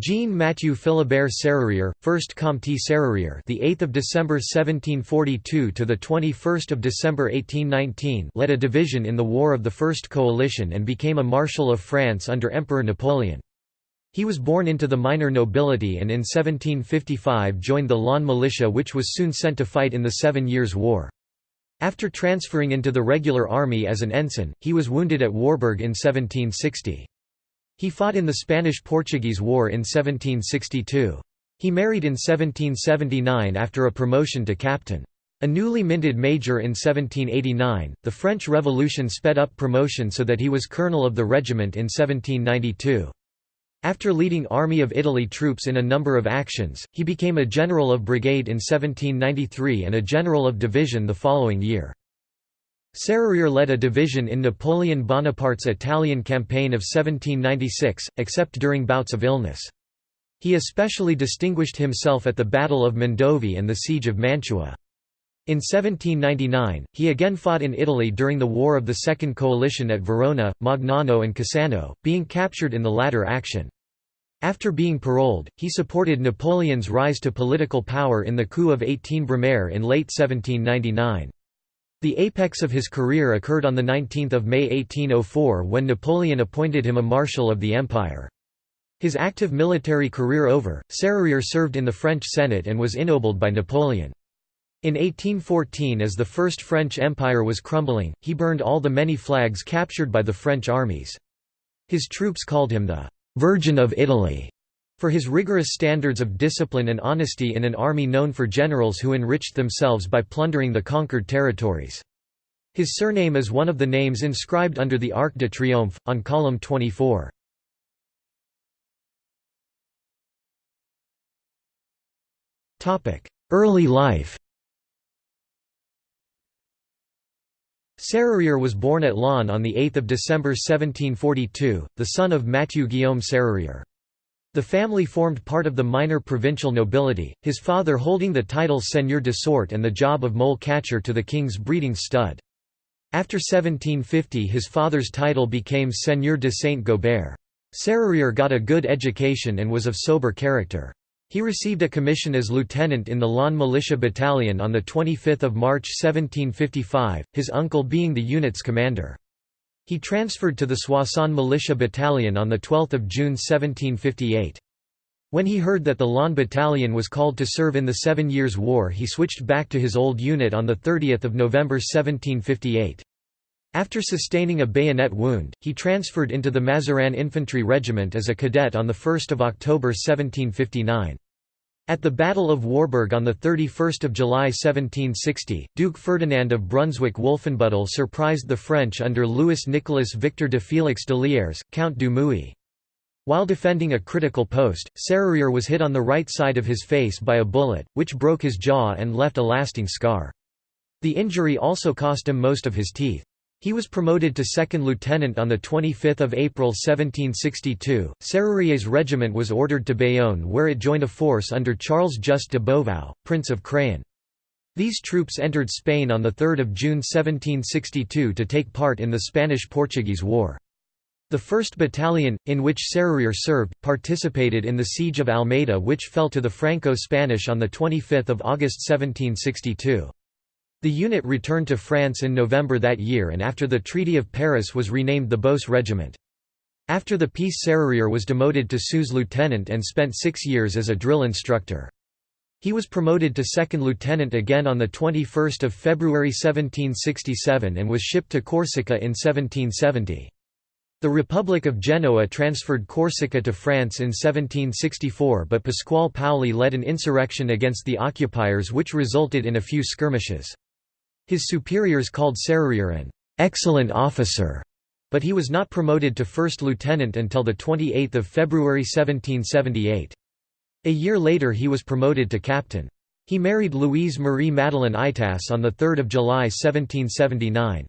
Jean Mathieu Philibert Serrurier, 1st Comte Serrurier, the 8th of December 1742 to the 21st of December 1819, led a division in the War of the First Coalition and became a Marshal of France under Emperor Napoleon. He was born into the minor nobility and in 1755 joined the Laon militia which was soon sent to fight in the Seven Years' War. After transferring into the regular army as an ensign, he was wounded at Warburg in 1760. He fought in the Spanish–Portuguese War in 1762. He married in 1779 after a promotion to captain. A newly minted major in 1789, the French Revolution sped up promotion so that he was colonel of the regiment in 1792. After leading Army of Italy troops in a number of actions, he became a general of brigade in 1793 and a general of division the following year. Serrurier led a division in Napoleon Bonaparte's Italian campaign of 1796, except during bouts of illness. He especially distinguished himself at the Battle of Mondovì and the Siege of Mantua. In 1799, he again fought in Italy during the War of the Second Coalition at Verona, Magnano and Cassano, being captured in the latter action. After being paroled, he supported Napoleon's rise to political power in the coup of 18 Brumaire in late 1799. The apex of his career occurred on 19 May 1804 when Napoleon appointed him a Marshal of the Empire. His active military career over, Serrurier served in the French Senate and was ennobled by Napoleon. In 1814 as the First French Empire was crumbling, he burned all the many flags captured by the French armies. His troops called him the «Virgin of Italy» for his rigorous standards of discipline and honesty in an army known for generals who enriched themselves by plundering the conquered territories. His surname is one of the names inscribed under the Arc de Triomphe, on column 24. Early life Serrurier was born at Laon on 8 December 1742, the son of Mathieu Guillaume Serrurier. The family formed part of the minor provincial nobility, his father holding the title Seigneur de Sorte and the job of mole catcher to the king's breeding stud. After 1750 his father's title became Seigneur de Saint-Gobert. Serrurier got a good education and was of sober character. He received a commission as lieutenant in the Laon Militia Battalion on 25 March 1755, his uncle being the unit's commander. He transferred to the Soissons Militia Battalion on 12 June 1758. When he heard that the Laon Battalion was called to serve in the Seven Years' War he switched back to his old unit on 30 November 1758. After sustaining a bayonet wound, he transferred into the Mazarin Infantry Regiment as a cadet on 1 October 1759. At the Battle of Warburg on 31 July 1760, Duke Ferdinand of Brunswick-Wolfenbüttel surprised the French under Louis Nicolas Victor de Félix de Liers, Count du Muy. While defending a critical post, Serrurier was hit on the right side of his face by a bullet, which broke his jaw and left a lasting scar. The injury also cost him most of his teeth. He was promoted to second lieutenant on 25 April 1762. Serrurier's regiment was ordered to Bayonne where it joined a force under Charles Just de Beauvau, Prince of Craon. These troops entered Spain on 3 June 1762 to take part in the Spanish–Portuguese War. The 1st Battalion, in which Serrurier served, participated in the Siege of Almeida which fell to the Franco-Spanish on 25 August 1762. The unit returned to France in November that year and after the Treaty of Paris was renamed the Beauce Regiment. After the peace Serrurier was demoted to sous lieutenant and spent six years as a drill instructor. He was promoted to second lieutenant again on 21 February 1767 and was shipped to Corsica in 1770. The Republic of Genoa transferred Corsica to France in 1764 but Pasquale Paoli led an insurrection against the occupiers which resulted in a few skirmishes. His superiors called Serrurier an excellent officer, but he was not promoted to first lieutenant until 28 February 1778. A year later he was promoted to captain. He married Louise Marie Madeleine Itas on 3 July 1779.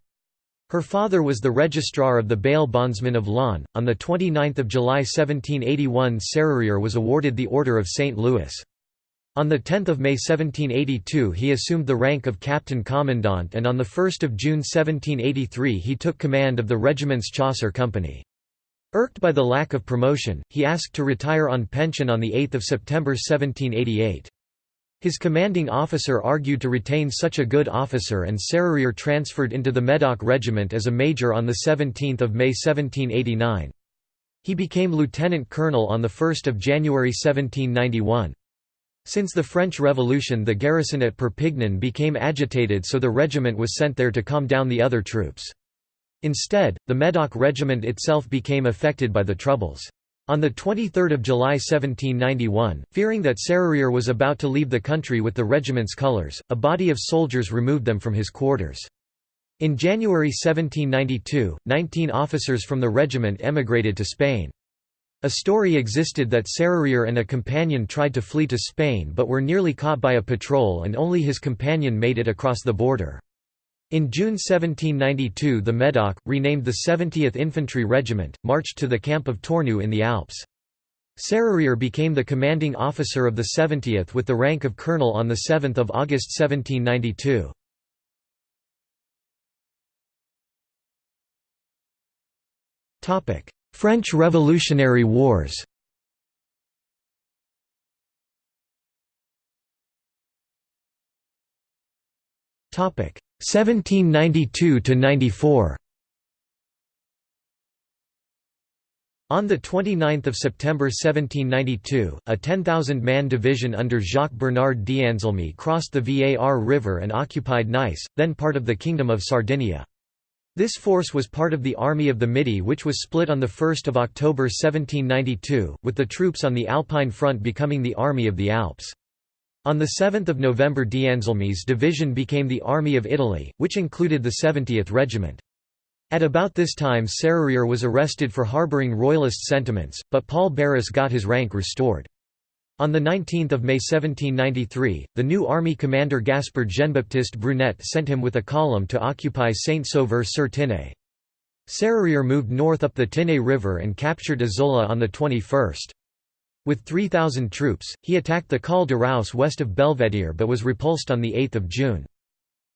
Her father was the registrar of the bail bondsmen of Laon. On 29 July 1781 Serrurier was awarded the Order of St. Louis. On 10 May 1782 he assumed the rank of Captain Commandant and on 1 June 1783 he took command of the regiment's Chasseur Company. Irked by the lack of promotion, he asked to retire on pension on 8 September 1788. His commanding officer argued to retain such a good officer and Serrurier transferred into the Medoc Regiment as a major on 17 May 1789. He became lieutenant colonel on 1 January 1791. Since the French Revolution the garrison at Perpignan became agitated so the regiment was sent there to calm down the other troops. Instead, the Medoc regiment itself became affected by the troubles. On 23 July 1791, fearing that Serrurier was about to leave the country with the regiment's colours, a body of soldiers removed them from his quarters. In January 1792, 19 officers from the regiment emigrated to Spain. A story existed that Serrurier and a companion tried to flee to Spain but were nearly caught by a patrol and only his companion made it across the border. In June 1792 the Medoc, renamed the 70th Infantry Regiment, marched to the camp of Tournoux in the Alps. Serrurier became the commanding officer of the 70th with the rank of colonel on 7 August 1792. French Revolutionary Wars Topic 1792–94 On 29 September 1792, a 10,000-man division under Jacques-Bernard d'Anselme crossed the Var River and occupied Nice, then part of the Kingdom of Sardinia. This force was part of the Army of the Midi which was split on 1 October 1792, with the troops on the Alpine front becoming the Army of the Alps. On 7 November d'Anselme's division became the Army of Italy, which included the 70th Regiment. At about this time Serrurier was arrested for harbouring royalist sentiments, but Paul Barras got his rank restored. On 19 May 1793, the new army commander Gaspard Jean-Baptiste Brunet sent him with a column to occupy Saint-Sauveur-sur-Tinée. Serrurier moved north up the Tinée River and captured Isola on the 21st. With 3,000 troops, he attacked the Col de Raus west of Belvedere but was repulsed on 8 June.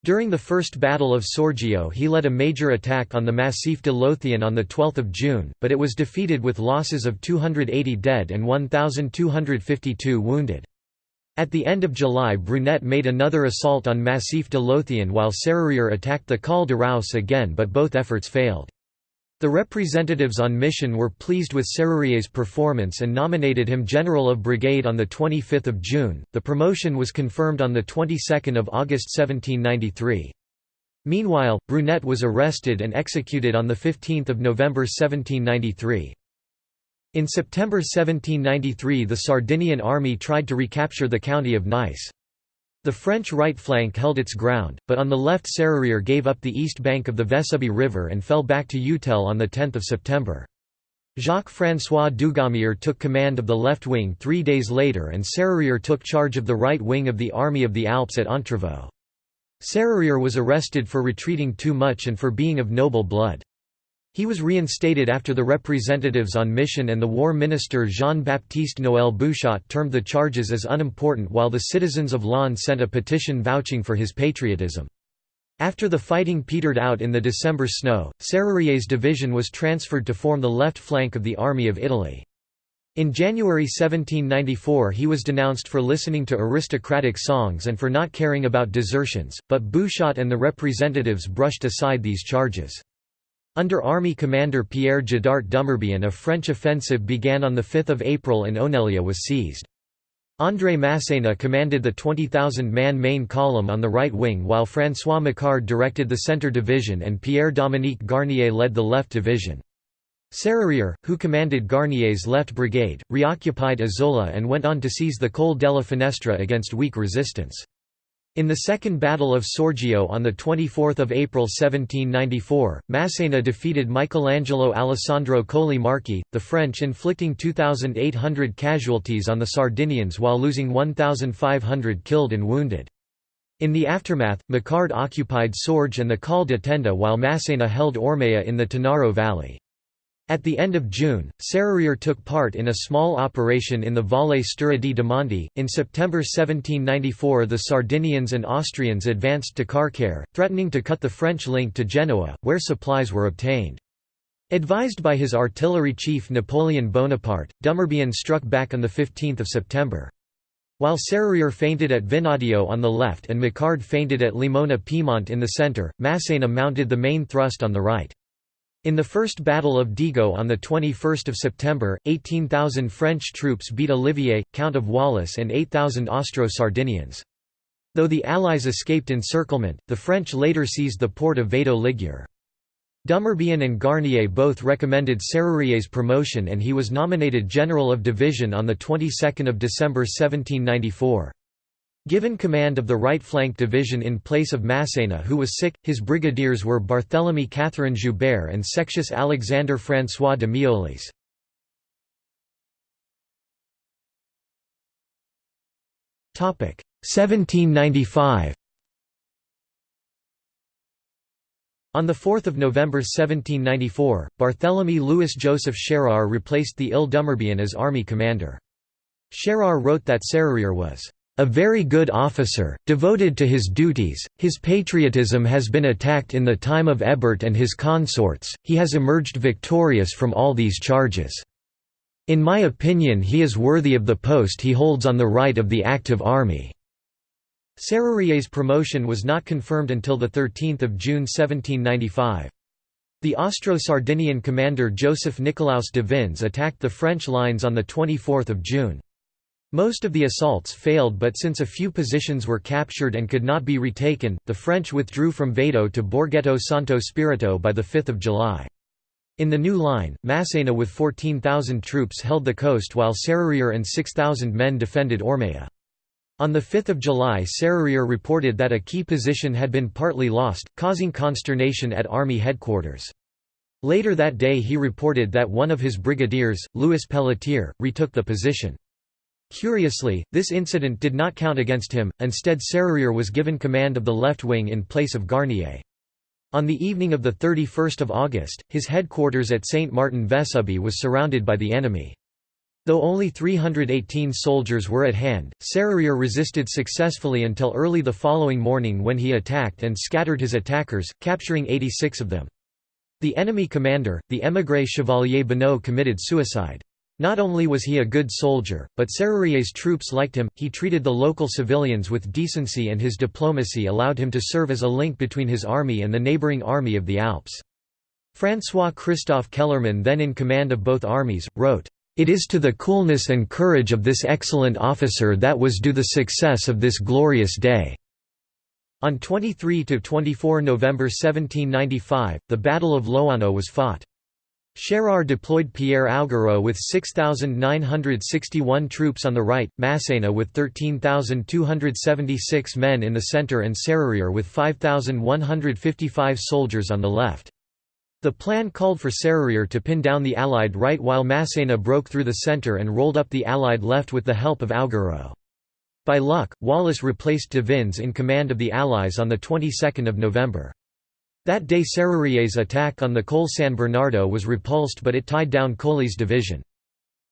During the First Battle of Saorgio he led a major attack on the Massif de l'Authion on 12 June, but it was defeated with losses of 280 dead and 1,252 wounded. At the end of July Brunet made another assault on Massif de l'Authion while Serrurier attacked the Col de again but both efforts failed. The representatives on mission were pleased with Serrurier's performance and nominated him General of Brigade on 25 June. The promotion was confirmed on the 22nd of August 1793. Meanwhile, Brunet was arrested and executed on 15 November 1793. In September 1793 the Sardinian army tried to recapture the county of Nice. The French right flank held its ground, but on the left Serrurier gave up the east bank of the Vesubie River and fell back to Utelle on 10 September. Jacques-François Dugommier took command of the left wing three days later and Serrurier took charge of the right wing of the Army of the Alps at Entrevaux. Serrurier was arrested for retreating too much and for being of noble blood. He was reinstated after the representatives on mission and the war minister Jean-Baptiste Noël Bouchotte termed the charges as unimportant while the citizens of Laon sent a petition vouching for his patriotism. After the fighting petered out in the December snow, Serrurier's division was transferred to form the left flank of the Army of Italy. In January 1794 he was denounced for listening to aristocratic songs and for not caring about desertions, but Bouchotte and the representatives brushed aside these charges. Under Army Commander Pierre Jadart Dumerbion a French offensive began on 5 April and Oneglia was seized. André Masséna commanded the 20,000-man main column on the right wing while François Macquard directed the centre division and Pierre-Dominique Garnier led the left division. Serrurier, who commanded Garnier's left brigade, reoccupied Isola and went on to seize the Col della Finestra against weak resistance. In the Second Battle of Saorgio on 24 April 1794, Masséna defeated Michelangelo Alessandro Colli Marchi, the French inflicting 2,800 casualties on the Sardinians while losing 1,500 killed and wounded. In the aftermath, Macquard occupied Saorge and the Col de Tenda while Masséna held Ormea in the Tanaro Valley. At the end of June, Serrurier took part in a small operation in the Valle Stura di Demonte. In September 1794, the Sardinians and Austrians advanced to Carcare, threatening to cut the French link to Genoa, where supplies were obtained. Advised by his artillery chief Napoleon Bonaparte, Dumerbion struck back on 15 September. While Serrurier feinted at Vinadio on the left and Macquard feinted at Limone Piemonte in the centre, Massena mounted the main thrust on the right. In the First Battle of Dego on 21 September, 18,000 French troops beat Olivier, Count of Wallis and 8,000 Austro-Sardinians. Though the Allies escaped encirclement, the French later seized the port of Vado Ligure. Dumerbion and Garnier both recommended Serrurier's promotion and he was nominated General of Division on the 22nd of December 1794. Given command of the right flank division in place of Massena who was sick, his brigadiers were Barthélemy Catherine Joubert and Sextius Alexandre François de Miolis. Topic 1795 On 4 November 1794, Barthélemy Louis Joseph Schérer replaced the ill Dumerbion as army commander. Schérer wrote that Serrurier was a very good officer, devoted to his duties, his patriotism has been attacked in the time of Hébert and his consorts, he has emerged victorious from all these charges. In my opinion he is worthy of the post he holds on the right of the active army. Serrurier's promotion was not confirmed until 13 June 1795. The Austro-Sardinian commander Joseph Nicolaus De Vins attacked the French lines on 24 June. Most of the assaults failed but since a few positions were captured and could not be retaken, the French withdrew from Vado to Borghetto Santo Spirito by 5 July. In the new line, Massena with 14,000 troops held the coast while Serrurier and 6,000 men defended Ormea. On 5 July Serrurier reported that a key position had been partly lost, causing consternation at Army headquarters. Later that day he reported that one of his brigadiers, Louis Pelletier, retook the position. Curiously, this incident did not count against him, instead Serrurier was given command of the left wing in place of Garnier. On the evening of 31 August, his headquarters at Saint Martin Vesubie was surrounded by the enemy. Though only 318 soldiers were at hand, Serrurier resisted successfully until early the following morning when he attacked and scattered his attackers, capturing 86 of them. The enemy commander, the émigré Chevalier Bonneau committed suicide. Not only was he a good soldier, but Serrurier's troops liked him, he treated the local civilians with decency and his diplomacy allowed him to serve as a link between his army and the neighbouring army of the Alps. François Christophe Kellermann then in command of both armies, wrote, it is to the coolness and courage of this excellent officer that was due the success of this glorious day." On 23–24 November 1795, the Battle of Loano was fought. Schérer deployed Pierre Augereau with 6,961 troops on the right, Massena with 13,276 men in the centre and Serrurier with 5,155 soldiers on the left. The plan called for Serrurier to pin down the Allied right while Massena broke through the centre and rolled up the Allied left with the help of Augereau. By luck, Wallis replaced De Vins in command of the Allies on the 22nd of November. That day Serrurier's attack on the Col San Bernardo was repulsed but it tied down Colli's division.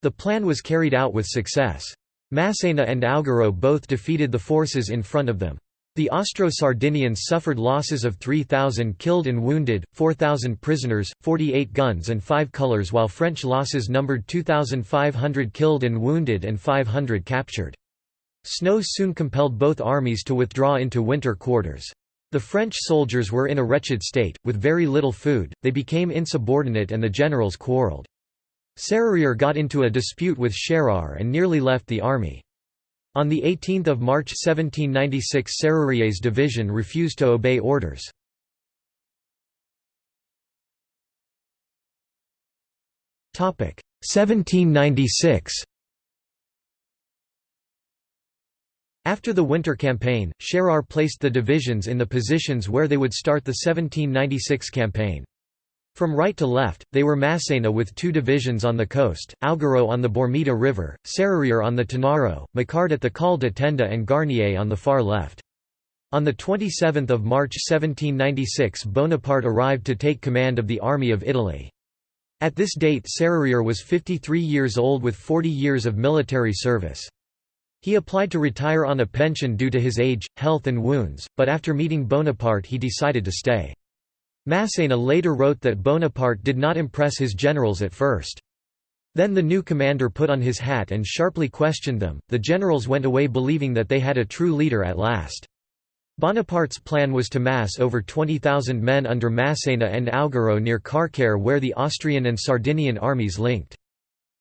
The plan was carried out with success. Massena and Augereau both defeated the forces in front of them. The Austro-Sardinians suffered losses of 3,000 killed and wounded, 4,000 prisoners, 48 guns and 5 colours while French losses numbered 2,500 killed and wounded and 500 captured. Snow soon compelled both armies to withdraw into winter quarters. The French soldiers were in a wretched state, with very little food, they became insubordinate and the generals quarrelled. Serrurier got into a dispute with Schérer and nearly left the army. On 18 March 1796 Serrurier's division refused to obey orders. Topic 1796. After the winter campaign, Schérer placed the divisions in the positions where they would start the 1796 campaign. From right to left, they were Massena with two divisions on the coast, Augereau on the Bormida River, Serrurier on the Tanaro, Macquard at the Col de Tenda and Garnier on the far left. On 27 March 1796 Bonaparte arrived to take command of the Army of Italy. At this date Serrurier was 53 years old with 40 years of military service. He applied to retire on a pension due to his age, health and wounds, but after meeting Bonaparte he decided to stay. Massena later wrote that Bonaparte did not impress his generals at first. Then the new commander put on his hat and sharply questioned them. The generals went away believing that they had a true leader at last. Bonaparte's plan was to mass over 20,000 men under Massena and Augereau near Carcare where the Austrian and Sardinian armies linked.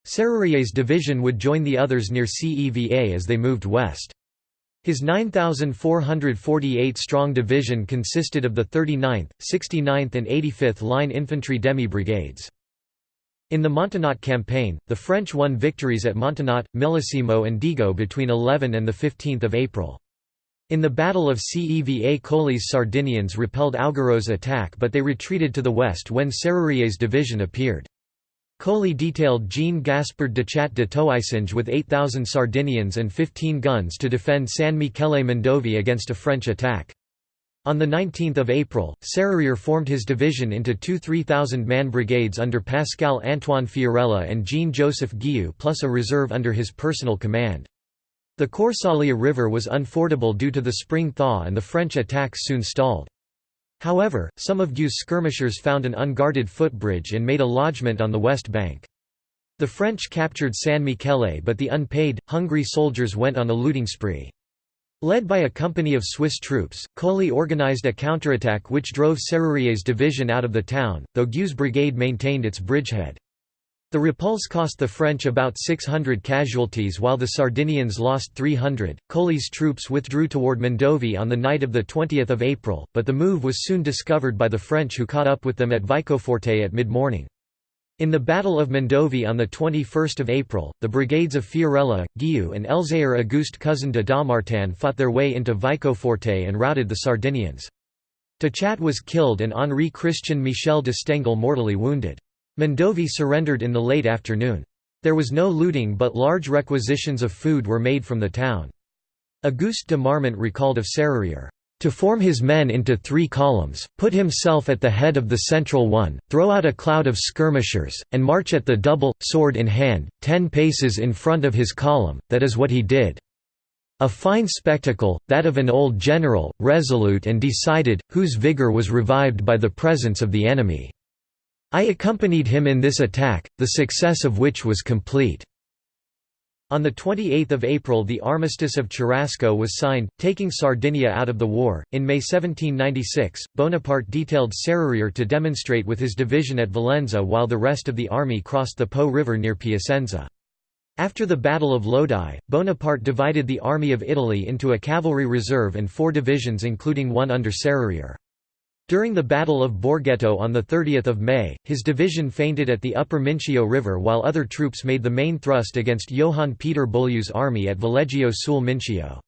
Serrurier's division would join the others near Ceva as they moved west. His 9,448-strong division consisted of the 39th, 69th and 85th Line Infantry demi-brigades. In the Montenotte campaign, the French won victories at Montenotte, Millesimo and Dego between 11 and 15 April. In the Battle of Ceva Colli's Sardinians repelled Augereau's attack but they retreated to the west when Serrurier's division appeared. Colli detailed Jean Gaspard Dichat de Toisinge with 8,000 Sardinians and 15 guns to defend San Michele Mondovi against a French attack. On 19 April, Serrurier formed his division into two 3,000-man brigades under Pascal Antoine Fiorella and Jean-Joseph Guieu plus a reserve under his personal command. The Corsaglia River was unfordable due to the spring thaw and the French attacks soon stalled. However, some of Guieu's skirmishers found an unguarded footbridge and made a lodgment on the west bank. The French captured San Michele but the unpaid, hungry soldiers went on a looting spree. Led by a company of Swiss troops, Colli organized a counterattack which drove Serrurier's division out of the town, though Guieu's brigade maintained its bridgehead. The repulse cost the French about 600 casualties while the Sardinians lost 300. Colli's troops withdrew toward Mondovi on the night of 20 April, but the move was soon discovered by the French who caught up with them at Vicoforte at mid-morning. In the Battle of Mondovi on 21 April, the brigades of Fiorella, Guieu and Elzéar Auguste Cousin de Dampmartin fought their way into Vicoforte and routed the Sardinians. Tachat was killed and Henri Christian Michel de Stengel mortally wounded. Mondovi surrendered in the late afternoon. There was no looting but large requisitions of food were made from the town. Auguste de Marmont recalled of Serrurier, "...to form his men into three columns, put himself at the head of the central one, throw out a cloud of skirmishers, and march at the double, sword in hand, ten paces in front of his column, that is what he did. A fine spectacle, that of an old general, resolute and decided, whose vigour was revived by the presence of the enemy." I accompanied him in this attack, the success of which was complete." On 28 April the Armistice of Cherasco was signed, taking Sardinia out of the war. In May 1796, Bonaparte detailed Serrurier to demonstrate with his division at Valenza while the rest of the army crossed the Po River near Piacenza. After the Battle of Lodi, Bonaparte divided the Army of Italy into a cavalry reserve and four divisions including one under Serrurier. During the Battle of Borghetto on 30 May, his division feinted at the upper Mincio River while other troops made the main thrust against Johann Peter Beaulieu's army at Valeggio sul Mincio.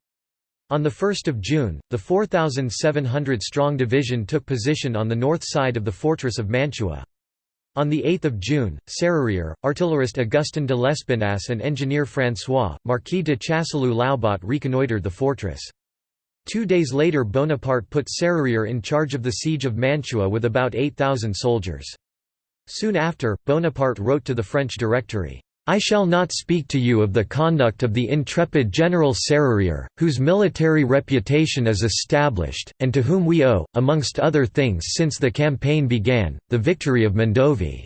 On 1 June, the 4,700-strong division took position on the north side of the fortress of Mantua. On 8 June, Serrurier, artillerist Augustin de Lespinasse and engineer François, Marquis de Chasseloup-Laubat reconnoitred the fortress. Two days later Bonaparte put Serrurier in charge of the siege of Mantua with about 8,000 soldiers. Soon after, Bonaparte wrote to the French Directory, I shall not speak to you of the conduct of the intrepid General Serrurier, whose military reputation is established, and to whom we owe, amongst other things since the campaign began, the victory of Mondovi.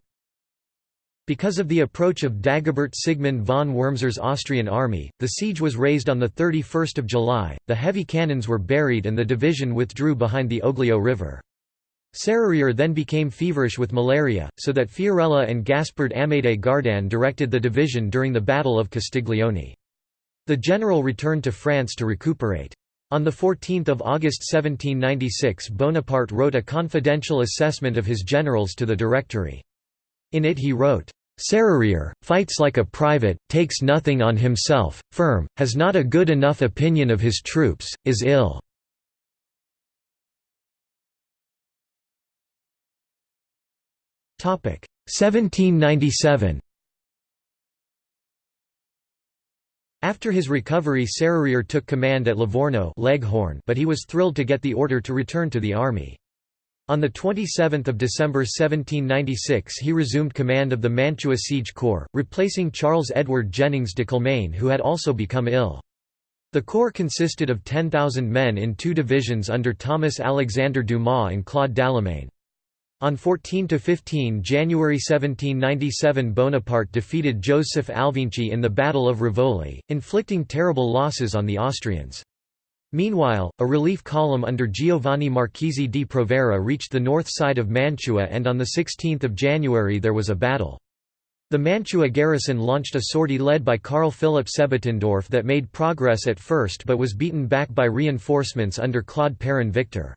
Because of the approach of Dagobert Sigmund von Wurmser's Austrian army, the siege was raised on 31 July, the heavy cannons were buried and the division withdrew behind the Oglio River. Serrurier then became feverish with malaria, so that Fiorella and Gaspard Amédée Gardanne directed the division during the Battle of Castiglione. The general returned to France to recuperate. On 14 August 1796 Bonaparte wrote a confidential assessment of his generals to the Directory. In it he wrote, Serrurier, fights like a private, takes nothing on himself, firm, has not a good enough opinion of his troops, is ill. Topic 1797. After his recovery Serrurier took command at Livorno Leghorn but he was thrilled to get the order to return to the army. On 27 December 1796 he resumed command of the Mantua Siege Corps, replacing Charles Edward Jennings de Kilmaine who had also become ill. The corps consisted of 10,000 men in two divisions under Thomas Alexander Dumas and Claude Dallemagne. On 14–15 January 1797 Bonaparte defeated Joseph Alvinczi in the Battle of Rivoli, inflicting terrible losses on the Austrians. Meanwhile, a relief column under Giovanni Marchesi di Provera reached the north side of Mantua and on 16 January there was a battle. The Mantua garrison launched a sortie led by Karl Philipp Sebottendorf that made progress at first but was beaten back by reinforcements under Claude Perrin Victor.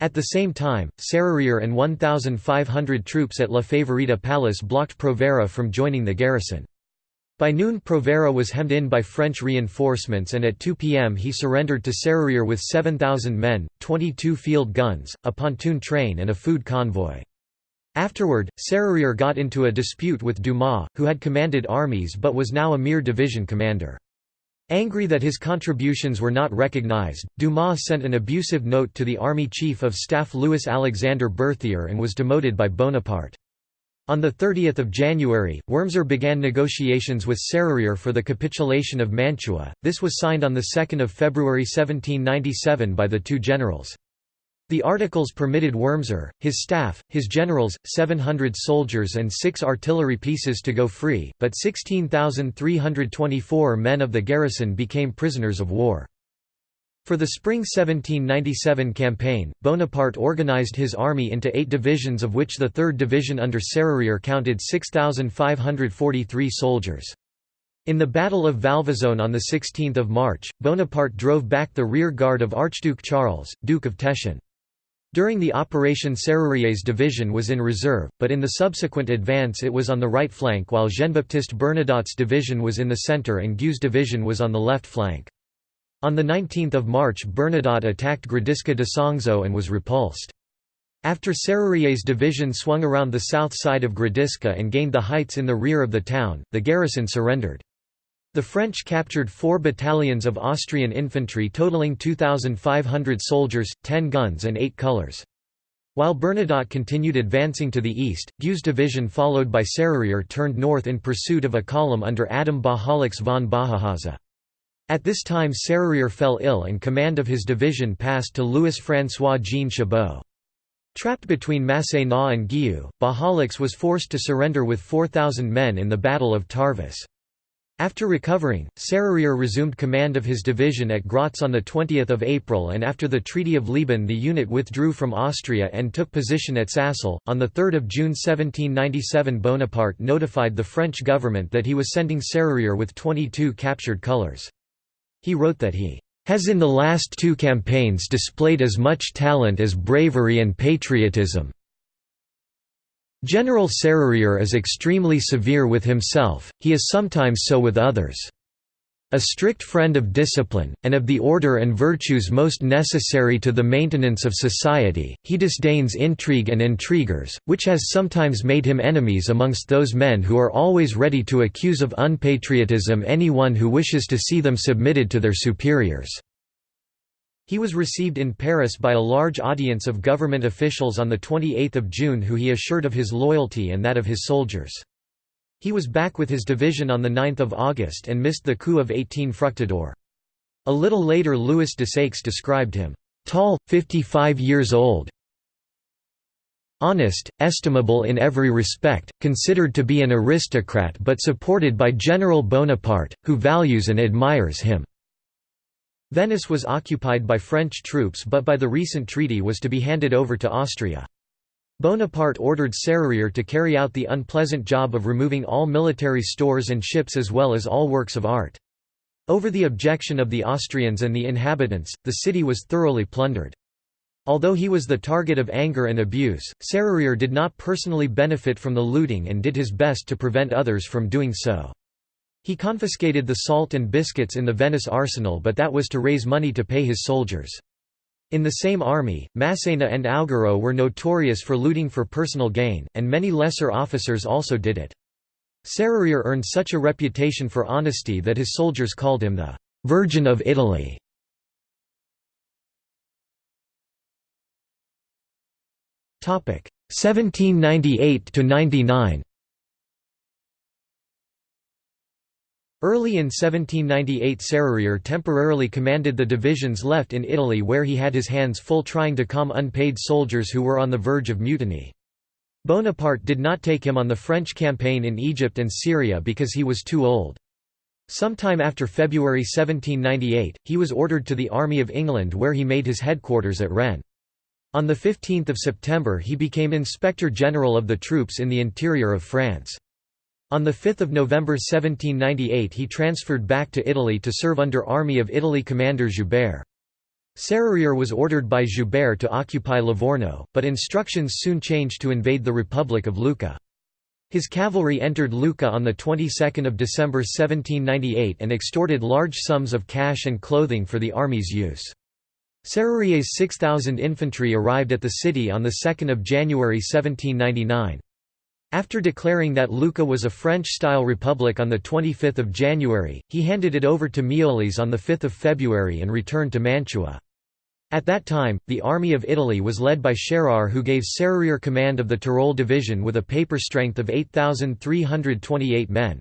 At the same time, Serrurier and 1,500 troops at La Favorita Palace blocked Provera from joining the garrison. By noon Provera was hemmed in by French reinforcements and at 2 pm he surrendered to Serrurier with 7,000 men, 22 field guns, a pontoon train and a food convoy. Afterward, Serrurier got into a dispute with Dumas, who had commanded armies but was now a mere division commander. Angry that his contributions were not recognized, Dumas sent an abusive note to the army chief of staff Louis Alexander Berthier and was demoted by Bonaparte. On 30 January, Wurmser began negotiations with Serrurier for the capitulation of Mantua, this was signed on 2 February 1797 by the two generals. The articles permitted Wurmser, his staff, his generals, 700 soldiers and six artillery pieces to go free, but 16,324 men of the garrison became prisoners of war. For the spring 1797 campaign, Bonaparte organized his army into eight divisions of which the 3rd Division under Serrurier counted 6,543 soldiers. In the Battle of Valvasone on 16 March, Bonaparte drove back the rear guard of Archduke Charles, Duke of Teschen. During the operation Serrurier's division was in reserve, but in the subsequent advance it was on the right flank while Jean-Baptiste Bernadotte's division was in the centre and Guieu's division was on the left flank. On 19 March Bernadotte attacked Gradisca d'Isonzo and was repulsed. After Serrurier's division swung around the south side of Gradisca and gained the heights in the rear of the town, the garrison surrendered. The French captured four battalions of Austrian infantry totaling 2,500 soldiers, 10 guns and 8 colours. While Bernadotte continued advancing to the east, Guieu's division followed by Serrurier turned north in pursuit of a column under Adam Bajalics von Bajahaza. At this time Serrurier fell ill and command of his division passed to Louis-François-Jean Chabot. Trapped between Massena and Guieu, Bajalics was forced to surrender with 4,000 men in the Battle of Tarvis. After recovering, Serrurier resumed command of his division at Graz on 20 April and after the Treaty of Leoben the unit withdrew from Austria and took position at Sassel. On 3 June 1797 Bonaparte notified the French government that he was sending Serrurier with 22 captured colours. He wrote that he has in the last two campaigns displayed as much talent as bravery and patriotism. General Serrurier is extremely severe with himself, he is sometimes so with others. A strict friend of discipline, and of the order and virtues most necessary to the maintenance of society, he disdains intrigue and intriguers, which has sometimes made him enemies amongst those men who are always ready to accuse of unpatriotism any one who wishes to see them submitted to their superiors. He was received in Paris by a large audience of government officials on 28 June who he assured of his loyalty and that of his soldiers. He was back with his division on 9 August and missed the coup of 18 Fructidor. A little later Louis de Desaix described him, "...tall, 55 years old, honest, estimable in every respect, considered to be an aristocrat but supported by General Bonaparte, who values and admires him." Venice was occupied by French troops but by the recent treaty was to be handed over to Austria. Bonaparte ordered Serrurier to carry out the unpleasant job of removing all military stores and ships as well as all works of art. Over the objection of the Austrians and the inhabitants, the city was thoroughly plundered. Although he was the target of anger and abuse, Serrurier did not personally benefit from the looting and did his best to prevent others from doing so. He confiscated the salt and biscuits in the Venice arsenal but that was to raise money to pay his soldiers. In the same army, Massena and Augereau were notorious for looting for personal gain, and many lesser officers also did it. Serrurier earned such a reputation for honesty that his soldiers called him the «Virgin of Italy». Topic 1798 to 99. Early in 1798 Serrurier temporarily commanded the divisions left in Italy where he had his hands full trying to calm unpaid soldiers who were on the verge of mutiny. Bonaparte did not take him on the French campaign in Egypt and Syria because he was too old. Sometime after February 1798, he was ordered to the Army of England where he made his headquarters at Rennes. On 15 September he became Inspector General of the troops in the interior of France. On 5 November 1798 he transferred back to Italy to serve under Army of Italy commander Joubert. Serrurier was ordered by Joubert to occupy Livorno, but instructions soon changed to invade the Republic of Lucca. His cavalry entered Lucca on the 22nd of December 1798 and extorted large sums of cash and clothing for the army's use. Serrurier's 6,000 infantry arrived at the city on 2 January 1799. After declaring that Lucca was a French-style republic on 25 January, he handed it over to Miolis on 5 February and returned to Mantua. At that time, the Army of Italy was led by Scherrer who gave Serrurier command of the Tyrol division with a paper strength of 8,328 men.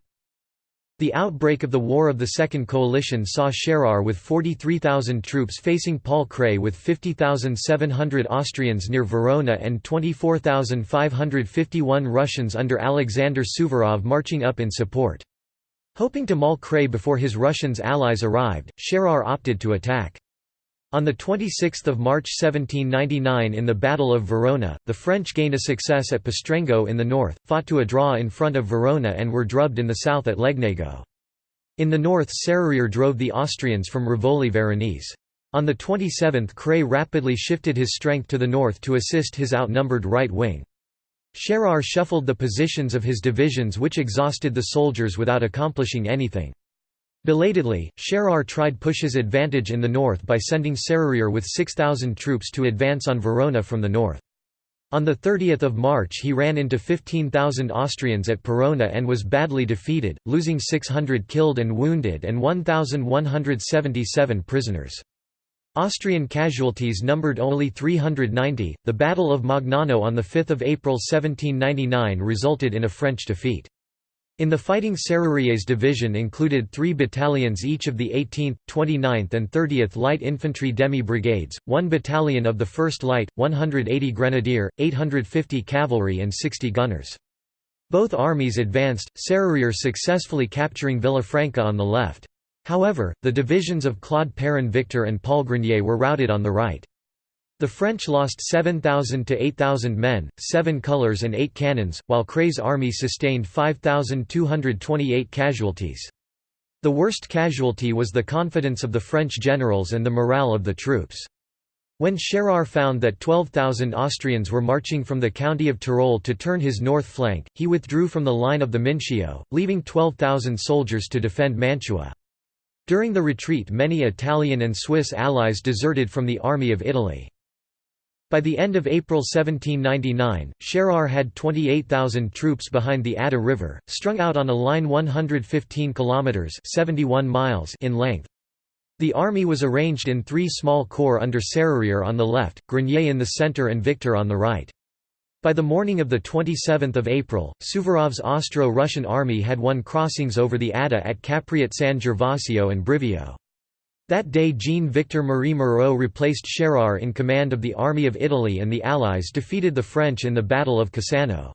The outbreak of the War of the Second Coalition saw Scherrer with 43,000 troops facing Paul Kray with 50,700 Austrians near Verona and 24,551 Russians under Alexander Suvorov marching up in support. Hoping to maul Kray before his Russians allies arrived, Scherrer opted to attack. On 26 March 1799 in the Battle of Verona, the French gained a success at Pastrengo in the north, fought to a draw in front of Verona and were drubbed in the south at Legnago. In the north Serrurier drove the Austrians from Rivoli Veronese. On the 27th Kray rapidly shifted his strength to the north to assist his outnumbered right wing. Scherrer shuffled the positions of his divisions which exhausted the soldiers without accomplishing anything. Belatedly, Scherrer tried push his advantage in the north by sending Serrurier with 6,000 troops to advance on Verona from the north. On 30 March he ran into 15,000 Austrians at Parona and was badly defeated, losing 600 killed and wounded and 1,177 prisoners. Austrian casualties numbered only 390. The Battle of Magnano on 5 April 1799 resulted in a French defeat. In the fighting Serrurier's division included three battalions each of the 18th, 29th and 30th Light Infantry Demi-Brigades, one battalion of the 1st Light, 180 Grenadier, 850 Cavalry and 60 gunners. Both armies advanced, Serrurier successfully capturing Villafranca on the left. However, the divisions of Claude Perrin Victor and Paul Grenier were routed on the right. The French lost 7,000 to 8,000 men, seven colours and eight cannons, while Kray's army sustained 5,228 casualties. The worst casualty was the confidence of the French generals and the morale of the troops. When Scherrer found that 12,000 Austrians were marching from the county of Tyrol to turn his north flank, he withdrew from the line of the Mincio, leaving 12,000 soldiers to defend Mantua. During the retreat many Italian and Swiss allies deserted from the Army of Italy. By the end of April 1799, Scherrer had 28,000 troops behind the Adda River, strung out on a line 115 kilometers (71 miles) in length. The army was arranged in three small corps under Serrurier on the left, Grenier in the center and Victor on the right. By the morning of 27 April, Suvorov's Austro-Russian army had won crossings over the Adda at Capriate San Gervasio and Brivio. That day Jean-Victor Marie Moreau replaced Scherrer in command of the Army of Italy and the Allies defeated the French in the Battle of Cassano.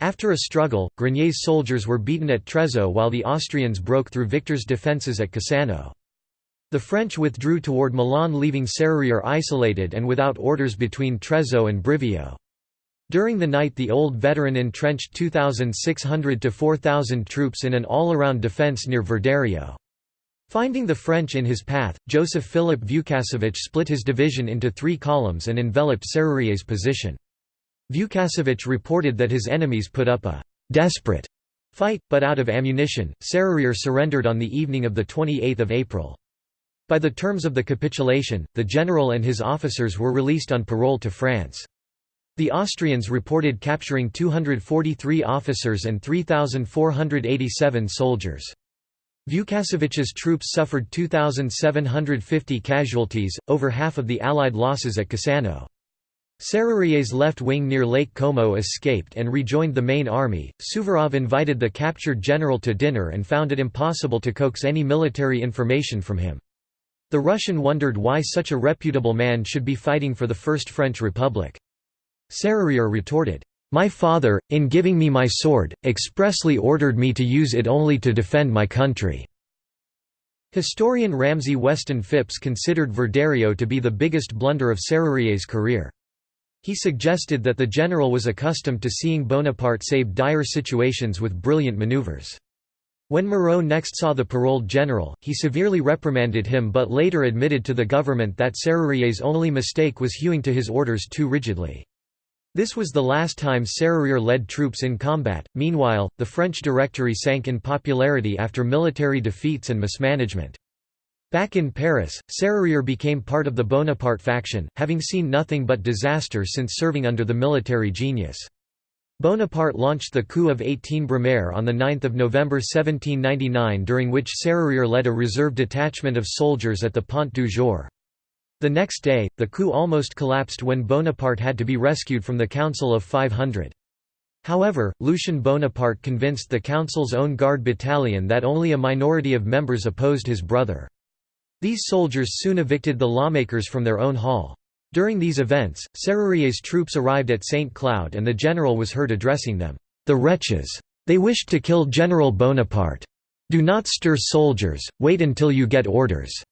After a struggle, Grenier's soldiers were beaten at Trezzo while the Austrians broke through Victor's defences at Cassano. The French withdrew toward Milan leaving Serrurier isolated and without orders between Trezzo and Brivio. During the night the old veteran entrenched 2,600 to 4,000 troops in an all-around defence near Verderio. Finding the French in his path, Joseph Philip Vukassovich split his division into three columns and enveloped Serrurier's position. Vukassovich reported that his enemies put up a «desperate» fight, but out of ammunition, Serrurier surrendered on the evening of 28 April. By the terms of the capitulation, the general and his officers were released on parole to France. The Austrians reported capturing 243 officers and 3,487 soldiers. Vukassovich's troops suffered 2,750 casualties, over half of the Allied losses at Cassano. Serrurier's left wing near Lake Como escaped and rejoined the main army. Suvorov invited the captured general to dinner and found it impossible to coax any military information from him. The Russian wondered why such a reputable man should be fighting for the First French Republic. Serrurier retorted, My father, in giving me my sword, expressly ordered me to use it only to defend my country." Historian Ramsay Weston Phipps considered Verderio to be the biggest blunder of Serurier's career. He suggested that the general was accustomed to seeing Bonaparte save dire situations with brilliant maneuvers. When Moreau next saw the paroled general, he severely reprimanded him but later admitted to the government that Serurier's only mistake was hewing to his orders too rigidly. This was the last time Serurier led troops in combat. Meanwhile, the French Directory sank in popularity after military defeats and mismanagement. Back in Paris, Serurier became part of the Bonaparte faction, having seen nothing but disaster since serving under the military genius. Bonaparte launched the coup of 18 Brumaire on 9 November 1799 during which Serurier led a reserve detachment of soldiers at the Point du Jour. The next day, the coup almost collapsed when Bonaparte had to be rescued from the Council of 500. However, Lucien Bonaparte convinced the Council's own Guard battalion that only a minority of members opposed his brother. These soldiers soon evicted the lawmakers from their own hall. During these events, Serurier's troops arrived at St. Cloud and the general was heard addressing them, "'The wretches! They wished to kill General Bonaparte. Do not stir soldiers, wait until you get orders.'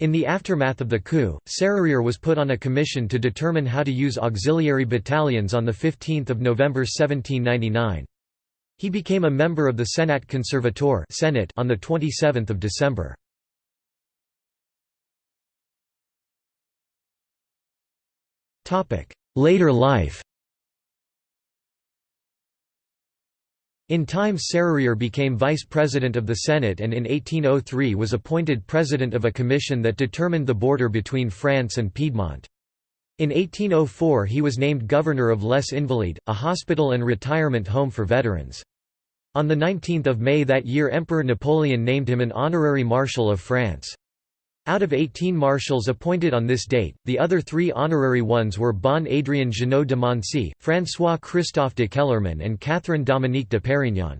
In the aftermath of the coup, Serurier was put on a commission to determine how to use auxiliary battalions on 15 November 1799. He became a member of the Senat Conservateur Senate on 27 December. Later life In time Serurier became vice president of the Senate and in 1803 was appointed president of a commission that determined the border between France and Piedmont. In 1804 he was named governor of Les Invalides, a hospital and retirement home for veterans. On 19 May that year Emperor Napoleon named him an honorary Marshal of France. Out of 18 marshals appointed on this date, the other three honorary ones were Bon Adrien Jeannot de Moncey, François-Christophe de Kellerman and Catherine Dominique de Perignon.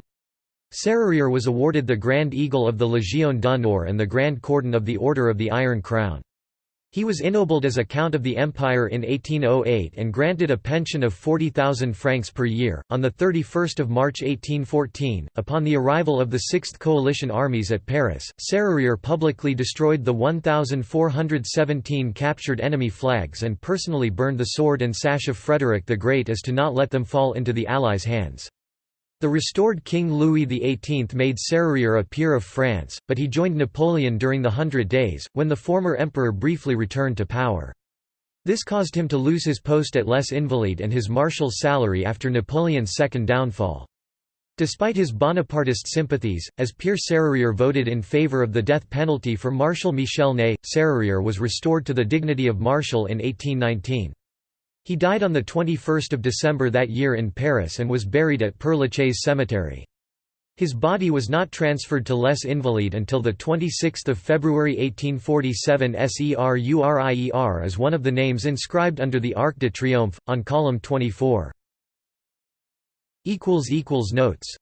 Serurier was awarded the Grand Eagle of the Légion d'honneur and the Grand Cordon of the Order of the Iron Crown. He was ennobled as a Count of the Empire in 1808 and granted a pension of 40,000 francs per year. On 31 March 1814, upon the arrival of the 6th Coalition armies at Paris, Serurier publicly destroyed the 1,417 captured enemy flags and personally burned the sword and sash of Frederick the Great as to not let them fall into the Allies' hands. The restored King Louis XVIII made Serurier a peer of France, but he joined Napoleon during the Hundred Days, when the former emperor briefly returned to power. This caused him to lose his post at Les Invalides and his marshal's salary after Napoleon's second downfall. Despite his Bonapartist sympathies, as Pierre Serurier voted in favor of the death penalty for Marshal Michel Ney, Serurier was restored to the dignity of Marshal in 1819. He died on 21 December that year in Paris and was buried at Père Lachaise cemetery. His body was not transferred to Les Invalides until 26 February 1847 Serurier is one of the names inscribed under the Arc de Triomphe, on column 24. Notes